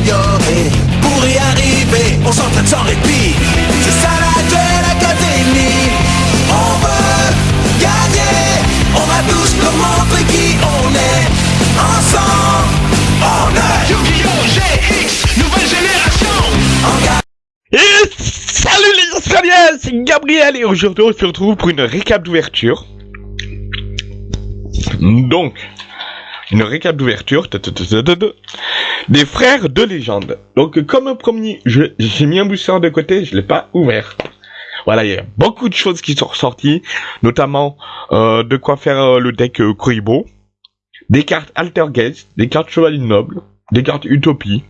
s'améliorer. Pour y arriver, on s'entraîne sans répit. C'est ça la Duel Académie. On veut gagner. On va tous leur montrer qui on est. Ensemble, on est Yu-Gi-Oh! GX, nouvelle génération. Et salut les Australiens, c'est Gabriel et aujourd'hui on se retrouve pour une récap d'ouverture. Donc, une récap d'ouverture des frères de légende. Donc comme promis, j'ai mis un booster de côté, je l'ai pas ouvert. Voilà, il y a beaucoup de choses qui sont ressorties, notamment euh, de quoi faire euh, le deck euh, Kuribo, des cartes Altergeist, des cartes Chevalier Noble, des cartes Utopie.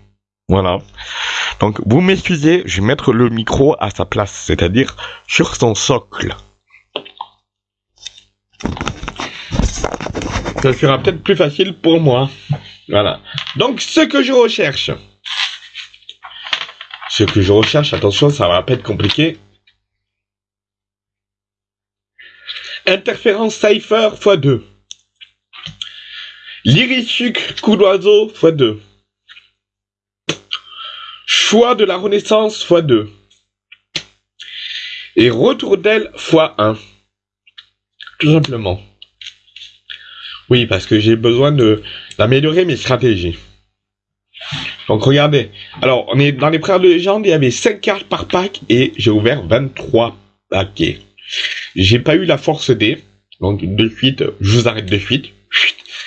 Voilà. Donc, vous m'excusez, je vais mettre le micro à sa place, c'est-à-dire sur son socle. Ça sera peut-être plus facile pour moi. Voilà. Donc, ce que je recherche. Ce que je recherche, attention, ça va pas être compliqué. Interférence Cypher x2. Lyrisuc coup d'oiseau x2. Choix de la Renaissance x2. Et retour d'aile x1. Tout simplement. Oui, parce que j'ai besoin de d'améliorer mes stratégies. Donc regardez. Alors, on est dans les frères de légende, il y avait 5 cartes par pack et j'ai ouvert 23 paquets. J'ai pas eu la force D. Donc de suite, je vous arrête de suite.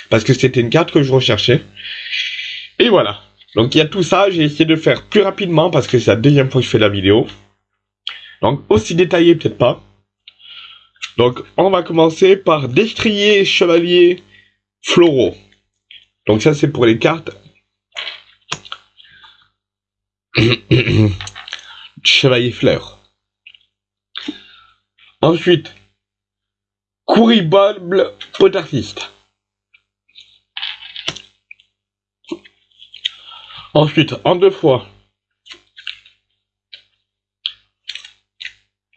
Parce que c'était une carte que je recherchais. Et voilà. Donc il y a tout ça, j'ai essayé de faire plus rapidement parce que c'est la deuxième fois que je fais la vidéo. Donc aussi détaillé peut-être pas. Donc on va commencer par destrier chevalier floraux. Donc ça c'est pour les cartes. chevalier fleur. Ensuite, couribable potartiste. Ensuite, en deux fois.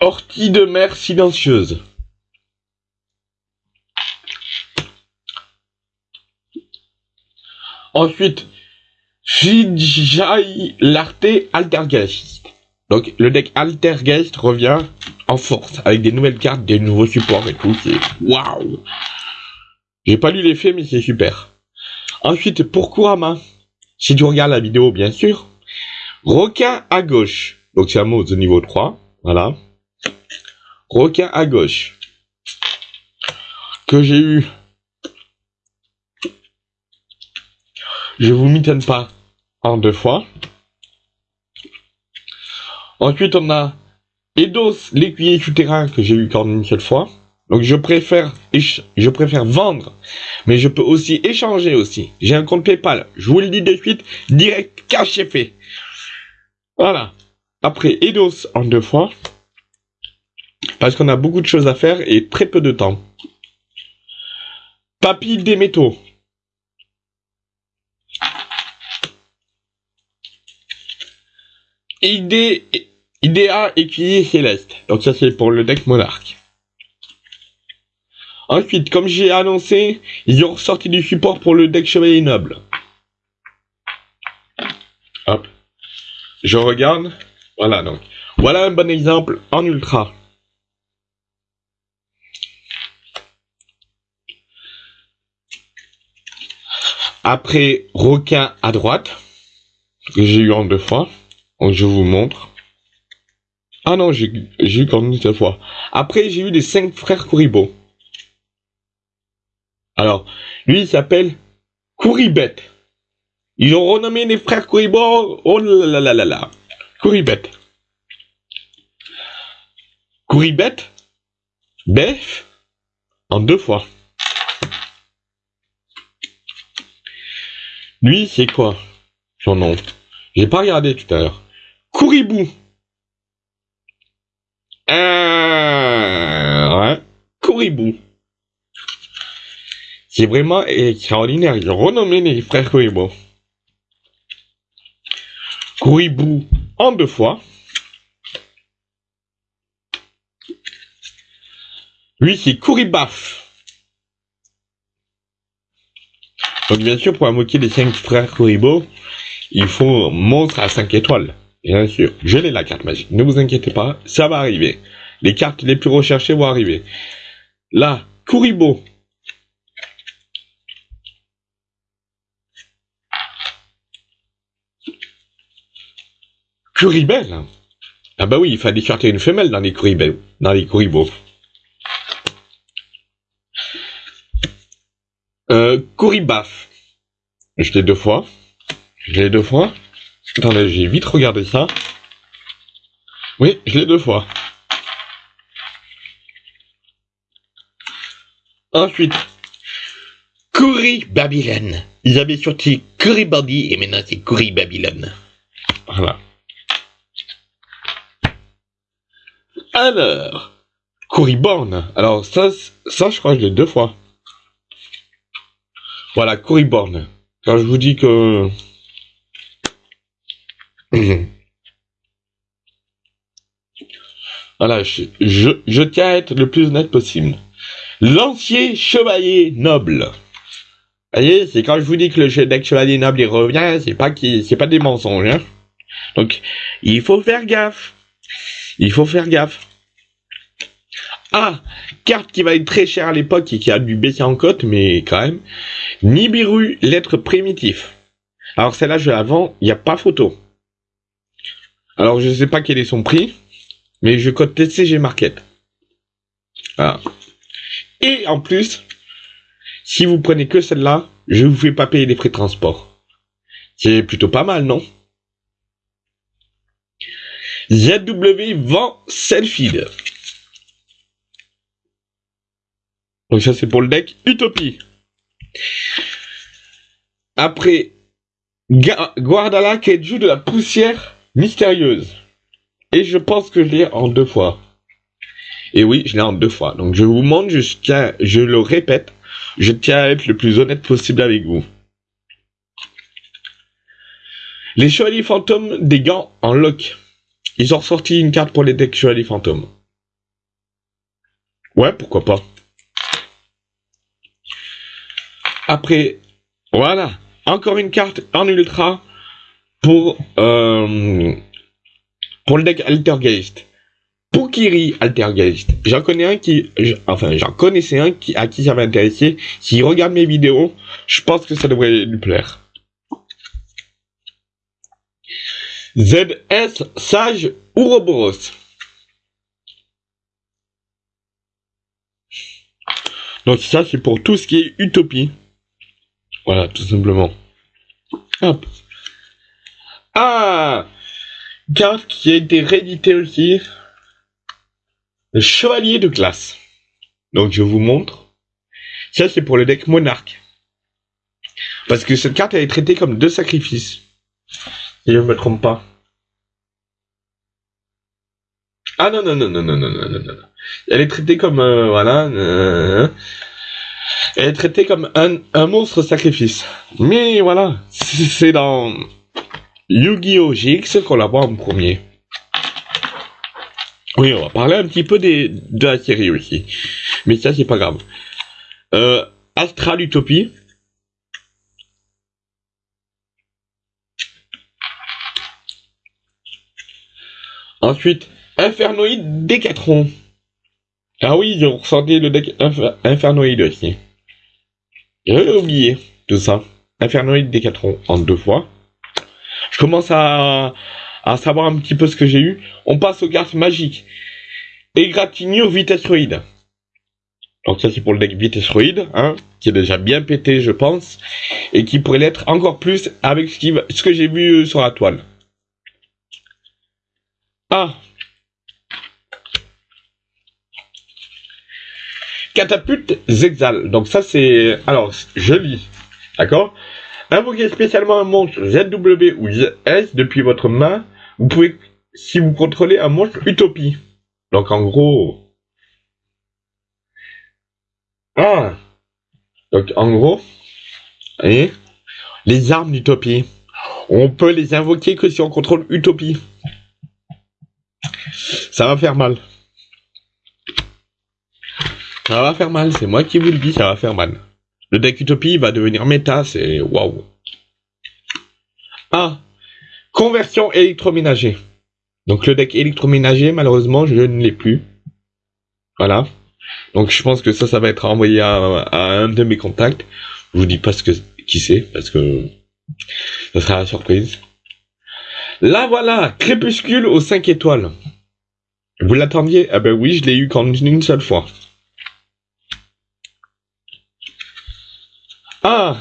Ortie de mer silencieuse. Ensuite, Shijai Larté Altergeist. Donc, le deck Altergeist revient en force avec des nouvelles cartes, des nouveaux supports et tout. C'est waouh! J'ai pas lu l'effet, mais c'est super. Ensuite, pour Kurama, si tu regardes la vidéo, bien sûr, requin à gauche. Donc c'est un mot de niveau 3. Voilà. Requin à gauche. Que j'ai eu. Je vous m'étonne pas. En deux fois. Ensuite, on a Eidos, l'écuyer souterrain que j'ai eu qu'en une seule fois. Donc je préfère, je préfère vendre, mais je peux aussi échanger aussi. J'ai un compte PayPal. Je vous le dis de suite, direct cash est fait. Voilà. Après Eidos en deux fois, parce qu'on a beaucoup de choses à faire et très peu de temps. Papy des métaux. Idée, Idea écuyer céleste. Donc ça c'est pour le deck monarque. Ensuite, comme j'ai annoncé, ils ont ressorti du support pour le deck chevalier noble. Hop. Je regarde. Voilà donc. Voilà un bon exemple en ultra. Après, requin à droite. Que j'ai eu en deux fois. Donc je vous montre. Ah non, j'ai eu qu'en une seule fois. Après, j'ai eu les cinq frères Kuribo. Alors, lui, il s'appelle Kouribet. Ils ont renommé les frères Kuribo. Oh là là là là là. Kouribet. Kouribet. Bef. En deux fois. Lui, c'est quoi son nom? J'ai pas regardé tout à l'heure. Kouribou. Euh, ouais. Kouribou. C'est vraiment extraordinaire. Ils ont renommé les frères Kouribou. Kouribou en deux fois. Lui, c'est Kouribaf. Donc, bien sûr, pour moquer les cinq frères Kuribo, il faut monstre à 5 étoiles. Bien sûr, je l'ai la carte magique. Ne vous inquiétez pas, ça va arriver. Les cartes les plus recherchées vont arriver. Là, Kuribo. Kuribel. Ah bah oui, il fallait chercher une femelle dans les Kuribel, dans les Kuribo. Euh, Kuribaf. Je l'ai deux fois. Je l'ai deux fois. Attendez, j'ai vite regardé ça. Oui, je l'ai deux fois. Ensuite, Curry Babylone. Ils avaient sorti Curry Body et maintenant c'est Curry Babylone. Voilà. Alors, Curry Born. Alors ça, ça je crois que je l'ai deux fois. Voilà, Curry Born. Quand je vous dis que... Voilà, je, tiens à être le plus honnête possible. L'ancien chevalier noble. Vous voyez, c'est quand je vous dis que le chevalier noble il revient, c'est pas c'est pas des mensonges. Hein. Donc, il faut faire gaffe. Il faut faire gaffe. Ah, carte qui va être très chère à l'époque et qui a dû baisser en cote, mais quand même. Nibiru, lettre primitif. Alors celle-là, je la vends, il n'y a pas photo. Alors je sais pas quel est son prix, mais je code TCG Market. Voilà. Et en plus, si vous prenez que celle-là, je vous fais pas payer les frais de transport. C'est plutôt pas mal, non? ZW vend Selfie. Donc ça c'est pour le deck Utopie. Après, Guardala qui joue de la poussière mystérieuse. Et je pense que je l'ai en deux fois. Et oui, je l'ai en deux fois. Donc je vous montre, je je le répète, je tiens à être le plus honnête possible avec vous. Les chevaliers fantômes des gants en lock. Ils ont ressorti une carte pour les decks chevaliers fantômes. Ouais, pourquoi pas. Après, voilà, encore une carte en ultra pour euh, pour le deck Altergeist. Pukiri Altergeist? J'en connais un qui, enfin, j'en connaissais un qui à qui ça va intéresser. S'il regarde mes vidéos, je pense que ça devrait lui plaire. ZS Sage Ouroboros. Donc ça c'est pour tout ce qui est utopie. Voilà, tout simplement. Hop. Ah Carte qui a été rééditée aussi. Le Chevalier de classe. Donc je vous montre. Ça c'est pour le deck Monarque. Parce que cette carte elle est traitée comme deux sacrifices. Si je ne me trompe pas. Ah non, non, non, non, non, non, non, non, non. Elle est traitée comme, euh, voilà, euh, elle est traitée comme un, un monstre sacrifice. Mais voilà, c'est dans Yu-Gi-Oh! GX qu'on la voit en premier. Oui, on va parler un petit peu de la série aussi. Mais ça, c'est pas grave. Euh, Astral Utopie. Ensuite, Infernoïde Décathlon. Ah oui, j'ai ressorti le deck Inf- Infernoïde aussi. J'avais oublié tout ça. Infernoïde Décathlon en deux fois. Je commence à, savoir un petit peu ce que j'ai eu. On passe aux cartes magiques. Égratignure Vitesroïde. Donc ça c'est pour le deck Vitesroïde, hein, qui est déjà bien pété je pense, et qui pourrait l'être encore plus avec ce, ce que j'ai vu euh, sur la toile. Ah Catapulte Zexal. Donc ça c'est... Alors, je lis. D'accord? Invoquez spécialement un monstre ZW ou ZS depuis votre main. Vous pouvez... Si vous contrôlez un monstre Utopie. Donc en gros... Ah Donc en gros... Les armes d'Utopie. On peut les invoquer que si on contrôle Utopie. Ça va faire mal. Ça va faire mal, c'est moi qui vous le dis, ça va faire mal. Le deck Utopie va devenir méta, c'est waouh. Ah, Conversion électroménager. Donc le deck électroménager, malheureusement, je ne l'ai plus. Voilà. Donc je pense que ça, ça va être envoyé à, un de mes contacts. Je vous dis pas ce que qui c'est parce que ça sera la surprise. Là voilà, Crépuscule aux 5 étoiles. Vous l'attendiez? Ah ben oui, je l'ai eu qu'en une seule fois. Ah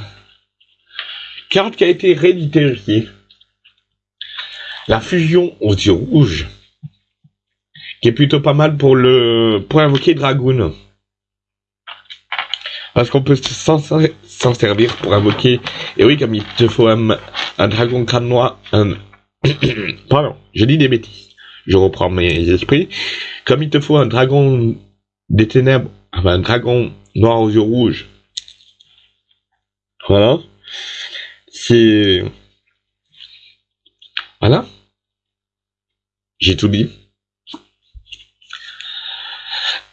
Carte qui a été rééditée. La fusion aux yeux rouges. Qui est plutôt pas mal pour le pour invoquer Dragoon. Parce qu'on peut s'en servir pour invoquer. Et oui, comme il te faut un, un dragon crâne noir. Un... Pardon, je dis des bêtises. Je reprends mes esprits. Comme il te faut un dragon des ténèbres, un dragon noir aux yeux rouges. Voilà. C'est. Voilà. J'ai tout dit.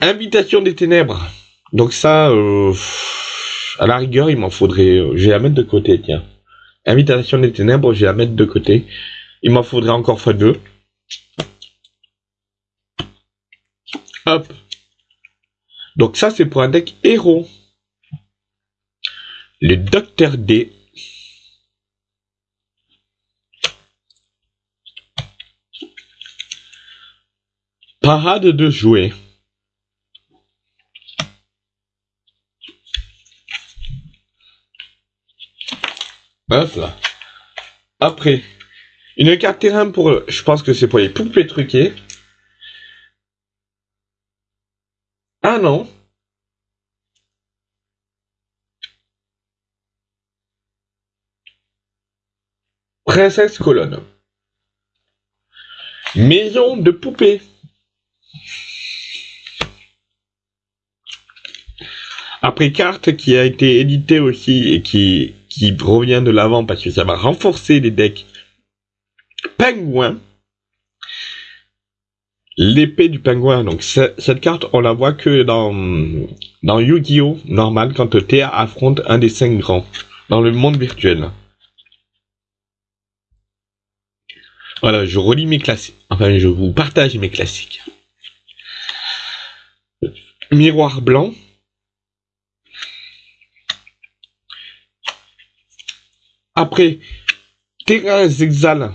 Invitation des ténèbres. Donc ça, euh, à la rigueur, il m'en faudrait... euh, je vais la mettre de côté, tiens. Invitation des ténèbres, je vais la mettre de côté. Il m'en faudrait encore fois deux. Hop. Donc ça, c'est pour un deck héros. Le Docteur D. Parade de jouets. Hop là. Après, une carte terrain pour, je pense que c'est pour les poupées truquées. Ah non. Princesse colonne. Maison de poupée. Après carte qui a été éditée aussi et qui, qui revient de l'avant parce que ça va renforcer les decks pingouin. L'épée du pingouin. Donc ce- cette carte, on la voit que dans, dans Yu-Gi-Oh! normal quand Théa affronte un des cinq grands dans le monde virtuel. Voilà, je relis mes classiques. Enfin, je vous partage mes classiques. Miroir blanc. Après, terrain Zexal.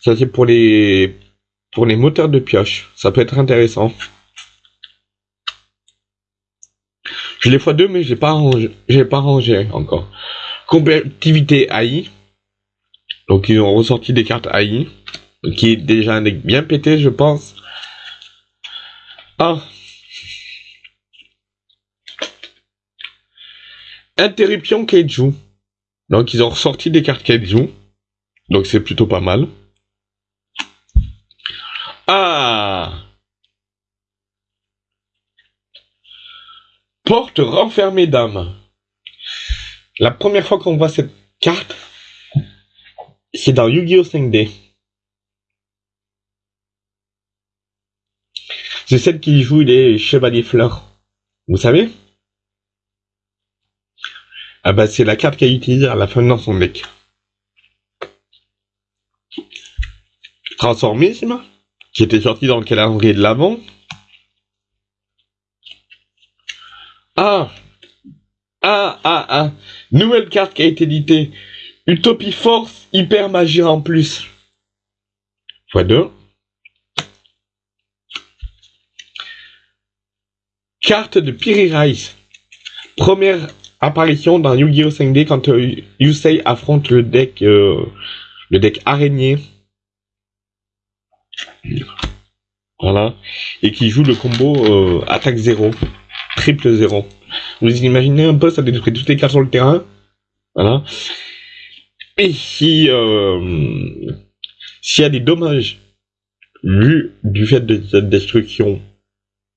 Ça c'est pour les pour les moteurs de pioche. Ça peut être intéressant. Je l'ai fois deux, mais j'ai pas pas rangé encore. Compétitivité AI. Donc ils ont ressorti des cartes AI, qui est déjà un deck bien pété, je pense. Ah. Interruption Kaiju. Donc ils ont ressorti des cartes Kaiju. Donc c'est plutôt pas mal. Ah Porte renfermée d'âme. La première fois qu'on voit cette carte, c'est dans Yu-Gi-Oh 5D. C'est celle qui joue les chevaliers fleurs. Vous savez? Ah bah c'est la carte qu'elle utilise à la fin dans son deck. Transformisme, qui était sorti dans le calendrier de l'avant. Ah Ah ah ah Nouvelle carte qui a été éditée. Utopie Force Hyper Magie en plus. Fois 2. Carte de Piri Rice. Première apparition dans Yu-Gi-Oh 5D quand euh, Yusei affronte le deck euh, le deck araignée. Voilà. Et qui joue le combo euh, attaque 0. Triple 0. Vous imaginez un peu, ça détruit toutes les cartes sur le terrain. Voilà. Et si euh, s'il y a des dommages vu du fait de cette destruction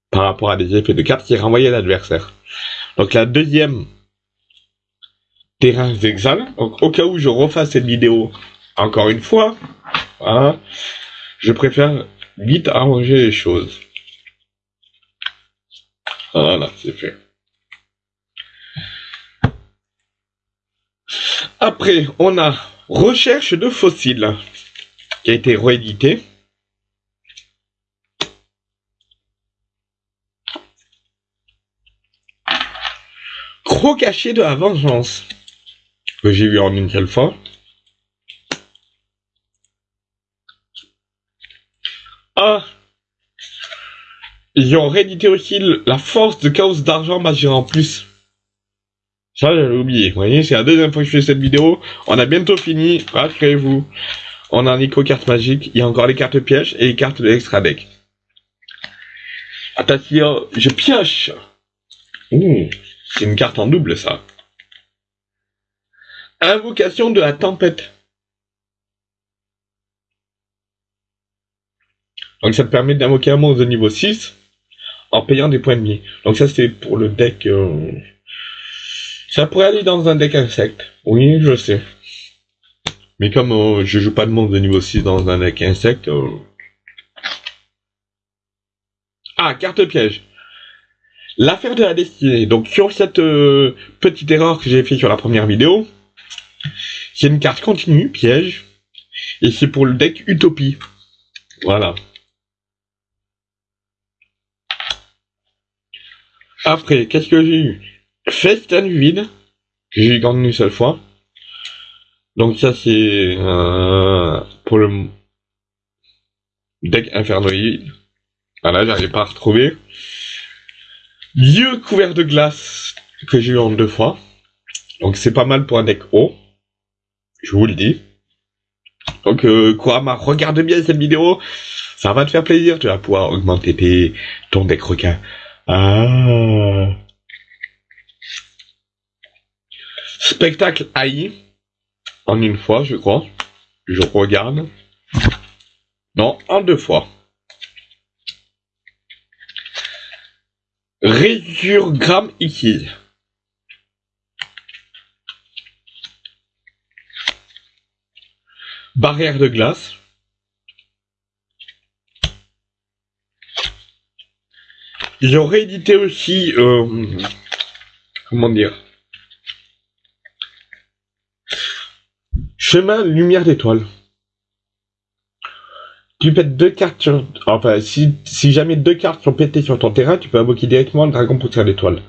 par rapport à des effets de cartes, c'est renvoyé à l'adversaire. Donc la deuxième terrain d'exal. Donc au cas où je refasse cette vidéo encore une fois, voilà, je préfère vite arranger les choses. Voilà, c'est fait. Après, on a recherche de fossiles. qui a été réédité. Gros cachet de la vengeance que j'ai vu en une seule fois. Ah Ils ont réédité aussi la force de chaos d'argent majeur en plus. Ça, j'avais oublié. Vous voyez, c'est la deuxième fois que je fais cette vidéo. On a bientôt fini. Rassurez-vous. On a un éco carte magique. Il y a encore les cartes pièges et les cartes de l'extra deck. Attention, je pioche. C'est une carte en double, ça. Invocation de la tempête. Donc ça te permet d'invoquer un monstre de niveau 6 en payant des points de vie. Donc ça c'est pour le deck... euh, Ça pourrait aller dans un deck insecte. Oui, je sais. Mais comme euh, je joue pas de monstre de niveau 6 dans un deck insecte... euh, Ah, carte piège. L'affaire de la destinée. Donc sur cette euh, petite erreur que j'ai fait sur la première vidéo, c'est une carte continue, piège, et c'est pour le deck Utopie. Voilà. Après, qu'est-ce que j'ai eu? Vide, que j'ai qu'en une seule fois. Donc ça c'est euh, pour le deck infernoïde. Voilà, j'arrive pas à retrouver. Dieu couvert de glace, que j'ai eu en deux fois. Donc c'est pas mal pour un deck haut. Je vous le dis. Donc euh, Kurama, regarde bien cette vidéo. Ça va te faire plaisir. Tu vas pouvoir augmenter tes, ton deck requin. Ah. Spectacle AI. En une fois, je crois. Je regarde. Non, en deux fois. Résurgramme ici. Barrière de glace. Ils ont réédité aussi, euh, comment dire, Chemin Lumière d'étoile. Tu pètes deux cartes sur, enfin, si, jamais deux cartes sont pétées sur ton terrain, tu peux invoquer directement le dragon poussière d'étoile.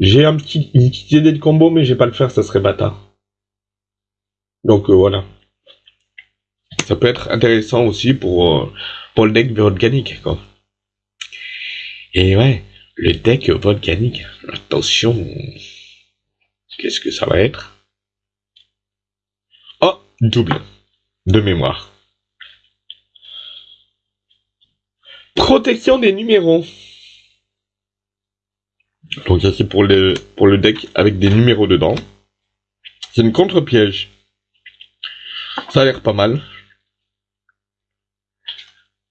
J'ai un petit, une petite idée de combo, mais je vais pas le faire, ça serait bâtard. Donc, euh, voilà. Ça peut être intéressant aussi pour, euh, pour le deck volcanique, quoi. Et ouais, le deck volcanique. Attention. Qu'est-ce que ça va être? Double. De mémoire. Protection des numéros. Donc ça c'est pour le, deck avec des numéros dedans. C'est une contre-piège. Ça a l'air pas mal.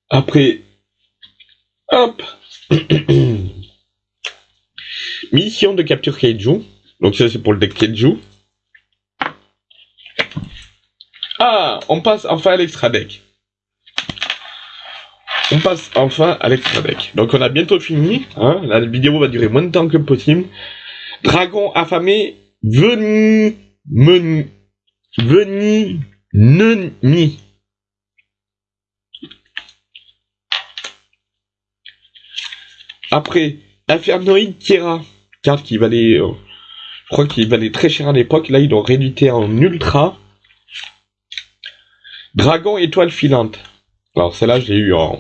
Après, hop, mission de capture Kaiju. Donc ça c'est pour le deck Kaiju. Ah, on passe enfin à l'extra deck. On passe enfin à l'extra deck. Donc on a bientôt fini. Hein la vidéo va durer moins de temps que possible. Dragon affamé, veni, meni, veni, neni. Après, Infernoïde Kira, carte qui valait, euh, je crois qu'il valait très cher à l'époque. Là, ils l'ont réédité en ultra. Dragon étoile filante. Alors celle-là, je l'ai eu en.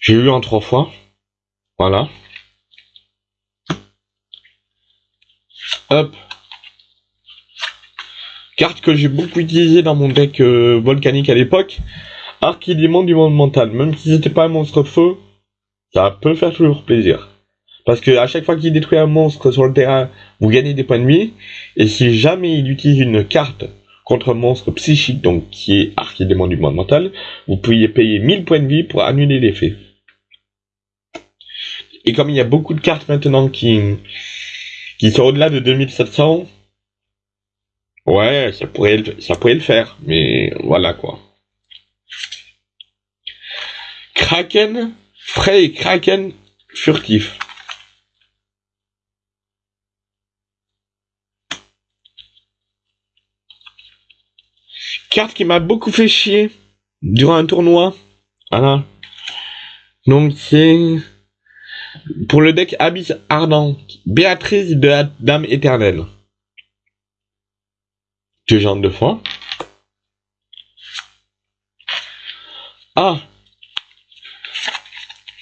J'ai eu en trois fois. Voilà. Hop. Carte que j'ai beaucoup utilisée dans mon deck euh, volcanique à l'époque. Archidémon du monde mental. Même si c'était pas un monstre feu, ça peut faire toujours plaisir. Parce que à chaque fois qu'il détruit un monstre sur le terrain, vous gagnez des points de vie. Et si jamais il utilise une carte contre un monstre psychique, donc qui est archidémon du monde mental, vous pouvez payer 1000 points de vie pour annuler l'effet. Et comme il y a beaucoup de cartes maintenant qui, qui sont au-delà de 2700, ouais, ça pourrait, ça pourrait le faire. Mais voilà quoi. Kraken, frais et Kraken furtif. Carte qui m'a beaucoup fait chier durant un tournoi. Voilà. Donc c'est pour le deck Abyss Ardent, Béatrice de la Dame Éternelle. Que genre de fois. Ah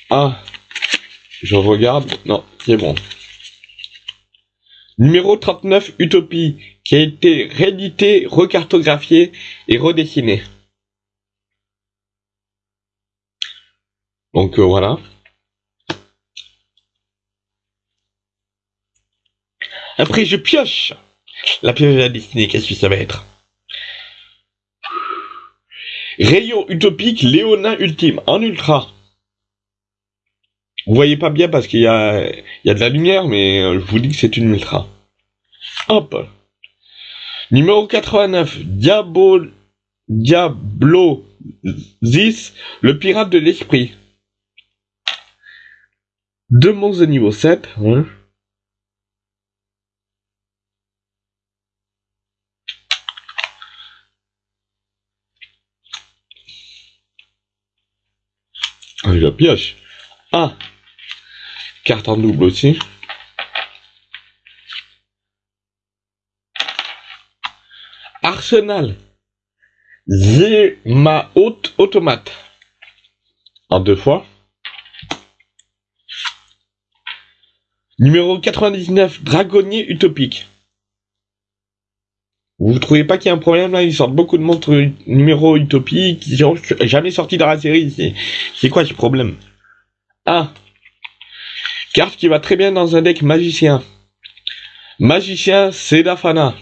Ah Je regarde. Non, c'est bon. Numéro 39, Utopie, qui a été réédité, recartographié et redessiné. Donc euh, voilà. Après, je pioche. La pioche de la destinée, qu'est-ce que ça va être? Rayon utopique Léonin ultime en ultra. Vous voyez pas bien parce qu'il y y a de la lumière, mais euh, je vous dis que c'est une ultra. Hop. Numéro 89, Diablo, Diablo 10, le pirate de l'esprit. Deux monstres de niveau 7. Hein. Ah, la pioche. Ah. Carte en double aussi. Arsenal. Zema haute automate. En deux fois. Numéro 99, Dragonnier utopique. Vous ne trouvez pas qu'il y a un problème là? Ils sortent beaucoup de montres numéro utopiques qui sont jamais sortis dans la série. C'est quoi ce problème? Ah Carte qui va très bien dans un deck magicien. Magicien Sedafana.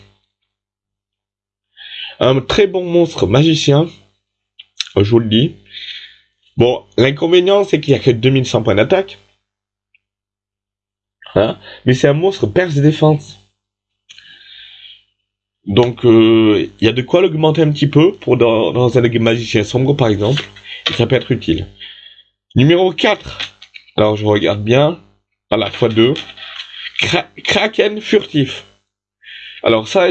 Un très bon monstre magicien. Je vous le dis. Bon, l'inconvénient c'est qu'il n'y a que 2100 points d'attaque. Hein? Mais c'est un monstre perce défense. Donc, euh, il y a de quoi l'augmenter un petit peu pour dans, dans un magicien sombre, par exemple. Et ça peut être utile. Numéro 4. Alors, je regarde bien. À la fois 2. Kraken furtif. Alors ça,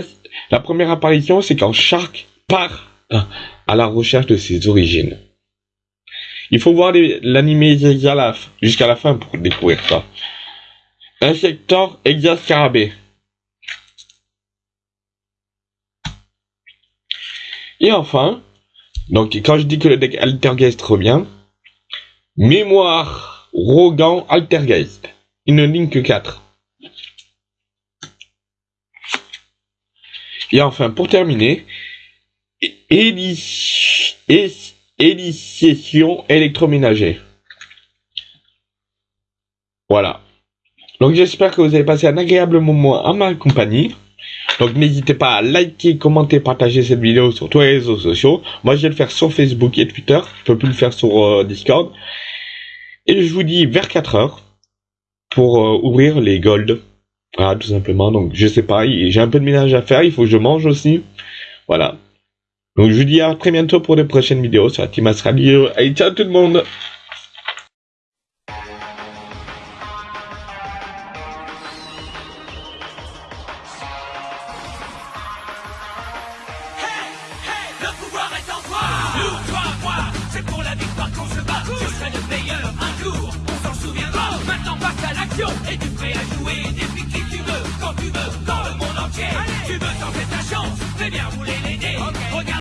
la première apparition, c'est quand Shark part à la recherche de ses origines. Il faut voir l'animé jusqu'à la fin pour découvrir ça. Insector Exascarabée. Et enfin, donc quand je dis que le deck Altergeist revient, Mémoire Rogan Altergeist. Une ligne que 4. Et enfin, pour terminer, édition électroménager. Voilà. Donc j'espère que vous avez passé un agréable moment à ma compagnie. Donc n'hésitez pas à liker, commenter, partager cette vidéo sur tous les réseaux sociaux. Moi je vais le faire sur Facebook et Twitter. Je peux plus le faire sur euh, Discord. Et je vous dis vers 4 heures pour euh, ouvrir les golds. Voilà, tout simplement. Donc je sais pas, j'ai un peu de ménage à faire, il faut que je mange aussi. Voilà. Donc je vous dis à très bientôt pour de prochaines vidéos sur la Team Radio. Allez, ciao tout le monde